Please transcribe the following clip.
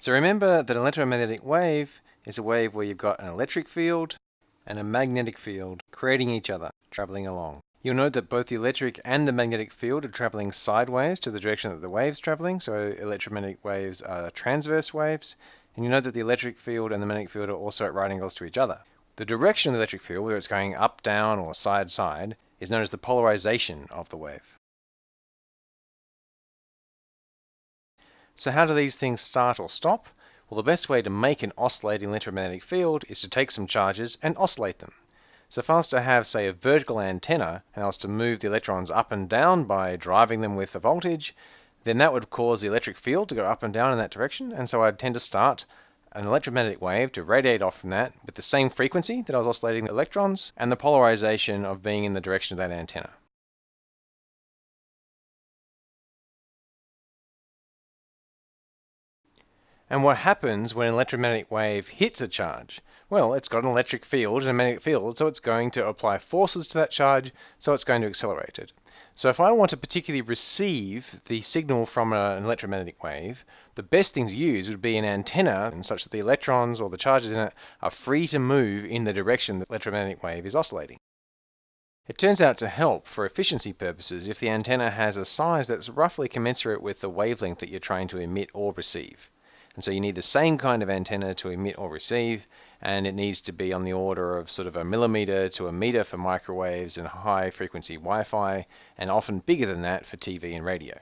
So remember that an electromagnetic wave is a wave where you've got an electric field and a magnetic field creating each other, traveling along. You'll note that both the electric and the magnetic field are traveling sideways to the direction that the wave's traveling, so electromagnetic waves are transverse waves. And you note that the electric field and the magnetic field are also at right angles to each other. The direction of the electric field, whether it's going up, down, or side, side, is known as the polarization of the wave. So how do these things start or stop? Well, the best way to make an oscillating electromagnetic field is to take some charges and oscillate them. So if I was to have, say, a vertical antenna, and I was to move the electrons up and down by driving them with a voltage, then that would cause the electric field to go up and down in that direction, and so I'd tend to start an electromagnetic wave to radiate off from that with the same frequency that I was oscillating the electrons and the polarization of being in the direction of that antenna. And what happens when an electromagnetic wave hits a charge? Well, it's got an electric field and a magnetic field, so it's going to apply forces to that charge, so it's going to accelerate it. So if I want to particularly receive the signal from an electromagnetic wave, the best thing to use would be an antenna such that the electrons or the charges in it are free to move in the direction the electromagnetic wave is oscillating. It turns out to help for efficiency purposes if the antenna has a size that's roughly commensurate with the wavelength that you're trying to emit or receive. And so you need the same kind of antenna to emit or receive, and it needs to be on the order of sort of a millimeter to a meter for microwaves and high frequency Wi-Fi, and often bigger than that for TV and radio.